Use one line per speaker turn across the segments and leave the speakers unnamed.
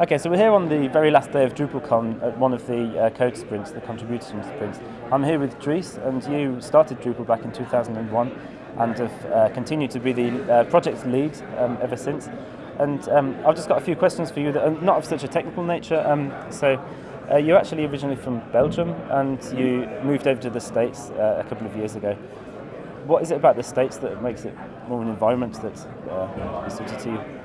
Okay, so we're here on the very last day of DrupalCon at one of the uh, code sprints, the contribution sprints. I'm here with Dries, and you started Drupal back in 2001 and have uh, continued to be the uh, project lead um, ever since. And um, I've just got a few questions for you that are not of such a technical nature. Um, so uh, you're actually originally from Belgium and you moved over to the States uh, a couple of years ago. What is it about the States that makes it more of an environment that uh, is suited to you?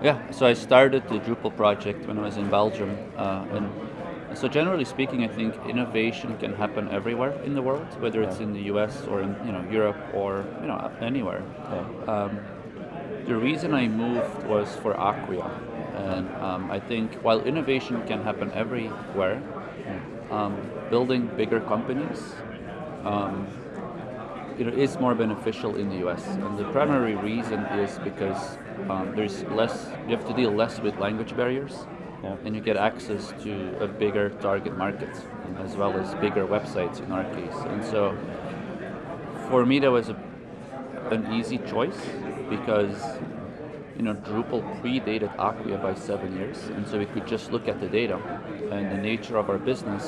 Yeah, so I started the Drupal project when I was in Belgium. Uh, and so generally speaking, I think innovation can happen everywhere in the world, whether it's in the US or in you know Europe or you know anywhere. Yeah. Um, the reason I moved was for Acquia. And um, I think while innovation can happen everywhere, um, building bigger companies um, you know, is more beneficial in the US. And the primary reason is because um, there's less, you have to deal less with language barriers, yeah. and you get access to a bigger target market, as well as bigger websites in our case. And so, for me, that was a, an easy choice because you know, Drupal predated Acquia by seven years, and so we could just look at the data. And the nature of our business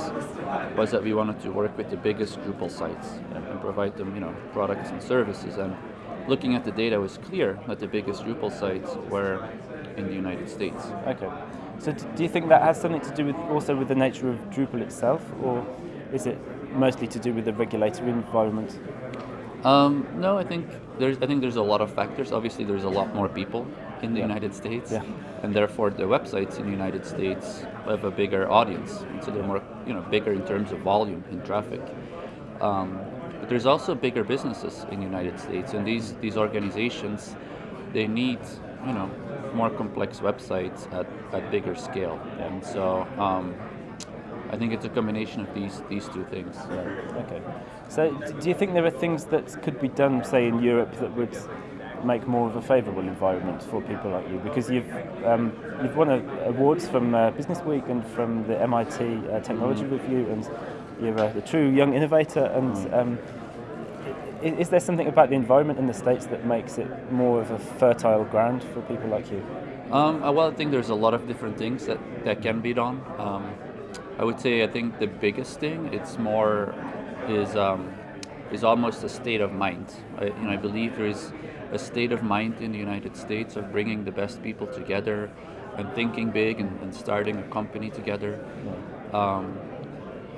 was that we wanted to work with the biggest Drupal sites and, and provide them, you know, products and services. And looking at the data was clear that the biggest Drupal sites were in the United States.
Okay. So do you think that has something to do with also with the nature of Drupal itself, or is it mostly to do with the regulatory environment?
Um, no, I think there's I think there's a lot of factors. Obviously, there's a lot more people in the yeah. United States,
yeah.
and therefore the websites in the United States have a bigger audience, and so they're more you know bigger in terms of volume and traffic. Um, but there's also bigger businesses in the United States, and these these organizations they need you know more complex websites at, at bigger scale, yeah. and so. Um, I think it's a combination of these these two things.
Yeah. Okay. So, do you think there are things that could be done, say, in Europe, that would make more of a favourable environment for people like you? Because you've um, you've won a, awards from uh, Business Week and from the MIT uh, Technology mm. Review, and you're a, a, true young innovator. And mm. um, is, there something about the environment in the states that makes it more of a fertile ground for people like you?
Um, well, I think there's a lot of different things that, that can be done. Um, I would say I think the biggest thing it's more is um, is almost a state of mind. I, you know, I believe there is a state of mind in the United States of bringing the best people together and thinking big and, and starting a company together. Um,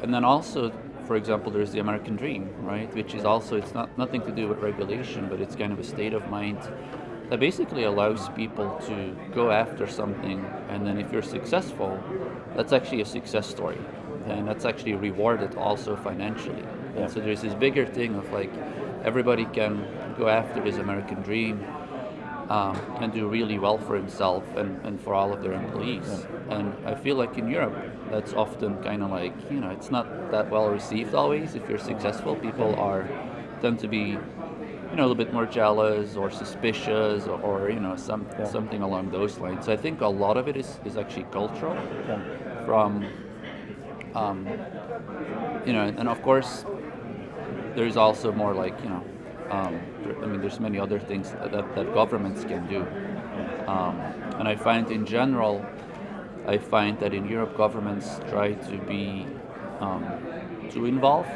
and then also, for example, there's the American dream, right? Which is also it's not nothing to do with regulation, but it's kind of a state of mind that basically allows people to go after something and then if you're successful, that's actually a success story. And that's actually rewarded also financially. Yeah. And so there's this bigger thing of like everybody can go after this American dream um, and do really well for himself and, and for all of their employees. Yeah. And I feel like in Europe, that's often kind of like, you know, it's not that well received always. If you're successful, people are tend to be you know, a little bit more jealous or suspicious or, or you know, some, yeah. something along those lines. So I think a lot of it is, is actually cultural yeah. from, um, you know, and of course, there's also more like, you know, um, I mean, there's many other things that, that governments can do. Um, and I find in general, I find that in Europe governments try to be um, too involved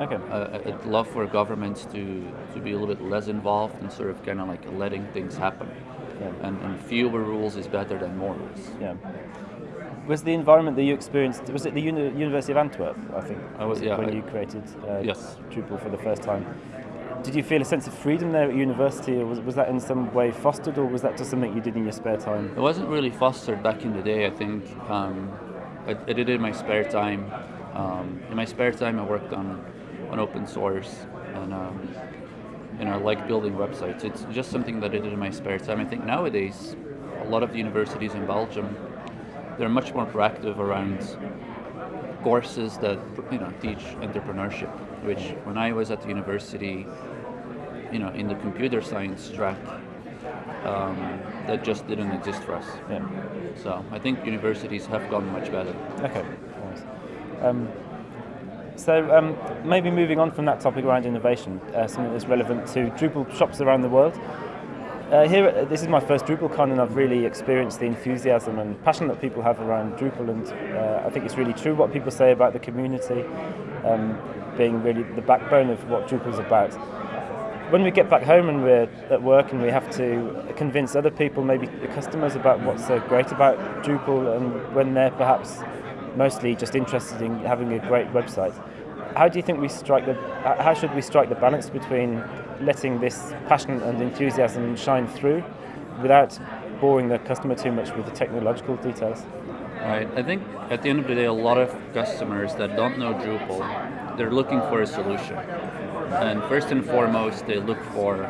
Okay.
Uh, I'd love for governments to, to be a little bit less involved and sort of kind of like letting things happen. Yeah. And, and fewer rules is better than more rules.
Yeah. Was the environment that you experienced, was it the Uni University of Antwerp, I think?
I was, yeah.
When
I,
you created uh,
yes.
Drupal for the first time. Did you feel a sense of freedom there at university, or was, was that in some way fostered, or was that just something you did in your spare time?
It wasn't really fostered back in the day, I think. Um, I, I, did it in my spare time. Um, in my spare time, I worked on on open source and um, know, like building websites. It's just something that I did in my spare time. I think nowadays, a lot of the universities in Belgium, they're much more proactive around courses that you know teach entrepreneurship. Which when I was at the university, you know, in the computer science track, um, that just didn't exist for us.
Yeah.
So I think universities have gotten much better.
Okay. Nice. Um, so um, maybe moving on from that topic around innovation, uh, something that's relevant to Drupal shops around the world. uh, here, this is my first DrupalCon, and I've really experienced the enthusiasm and passion that people have around Drupal, and uh, I think it's really true what people say about the community um, being really the backbone of what Drupal's about. When we get back home and we're at work and we have to convince other people, maybe the customers, about what's so great about Drupal, and when they're perhaps mostly just interested in having a great website, how do you think we strike the? How should we strike the balance between letting this passion and enthusiasm shine through, without boring the customer too much with the technological details?
Right. I think at the end of the day, a lot of customers that don't know Drupal, they're looking for a solution. And first and foremost, they look for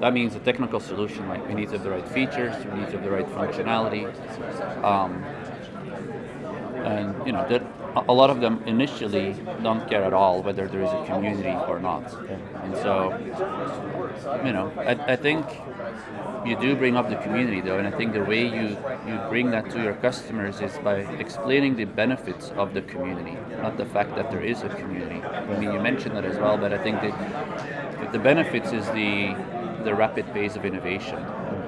that means a technical solution. Like we need to have the right features, we need to have the right functionality, um, and you know that a lot of them initially don't care at all whether there is a community or not. And so, you know, I, I think you do bring up the community though, and I think the way you, you bring that to your customers is by explaining the benefits of the community, not the fact that there is a community. I mean, you mentioned that as well, but I think that the benefits is the, the rapid pace of innovation,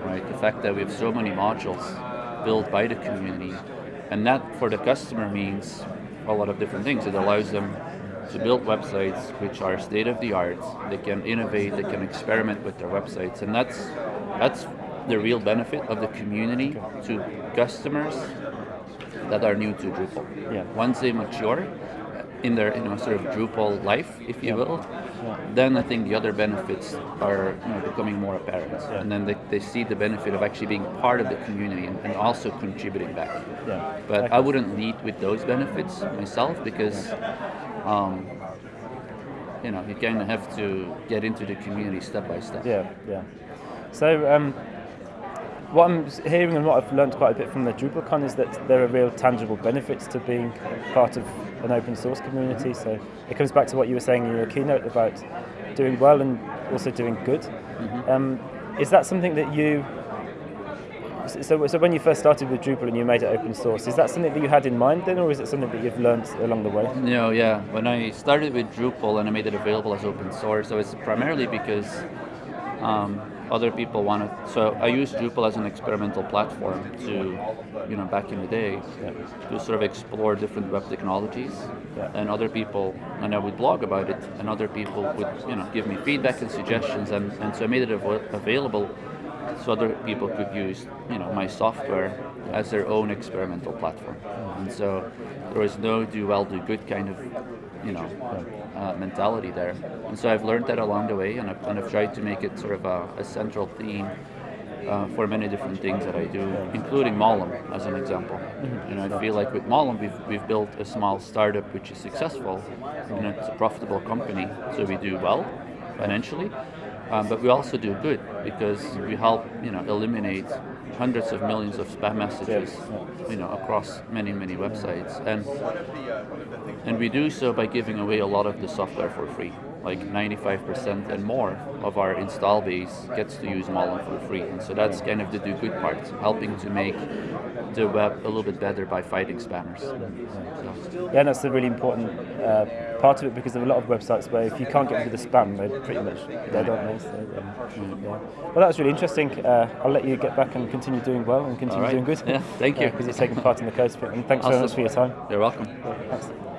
right? The fact that we have so many modules built by the community, and that for the customer means a lot of different things. It allows them to build websites which are state of the art. They can innovate, they can experiment with their websites, and that's that's the real benefit of the community to customers that are new to Drupal.
Yeah.
Once they mature in their you know, sort of Drupal life, if you
Yeah.
will,
Yeah.
then I think the other benefits are you know, becoming more apparent.
Yeah.
And then they, they see the benefit of actually being part of the community and, and also contributing back.
Yeah.
But
Okay.
I wouldn't lead with those benefits myself because, um, you know, you kind of have to get into the community step by step.
Yeah, yeah. So um, what I'm hearing and what I've learned quite a bit from the DrupalCon is that there are real tangible benefits to being part of an open source community. So it comes back to what you were saying in your keynote about doing well and also doing good. Um, is that something that you so, so when you first started with Drupal and you made it open source, is that something that you had in mind then, or is it something that you've learned along the way?
No, yeah. When I started with Drupal and I made it available as open source, it was primarily because um, other people wanted. So I used Drupal as an experimental platform to, you know, back in the day, to sort of explore different web technologies.
Yeah.
And other people, and I would blog about it, and other people would, you know, give me feedback and suggestions, and, and so I made it av- available so other people could use, you know, my software as their own experimental platform. And so there was no do well, do good kind of, you know, uh, mentality there. And so I've learned that along the way, and I've, and I've tried to make it sort of a, a central theme uh, for many different things that I do, including Mollom as an example. You know, I feel like with Mollom, we've, we've built a small startup which is successful, and it's a profitable company, so we do well financially. Um, but we also do good because we help, you know, eliminate hundreds of millions of spam messages, you know, across many, many websites, and and we do so by giving away a lot of the software for free. Like 95% and more of our install base gets to use Mollom for free, and so that's kind of the do good part, helping to make the web a little bit better by fighting spammers. So,
Yeah, and that's a really important uh, part of it because there are a lot of websites where if you can't get rid of the spam, they're pretty much dead, aren't they? So, um, yeah. Well, that was really interesting. Uh, I'll let you get back and continue doing well and continue
right.
doing good.
Yeah, thank you.
Because you're taking part in the code sprint. And thanks very much for your time.
you're welcome.
Thanks.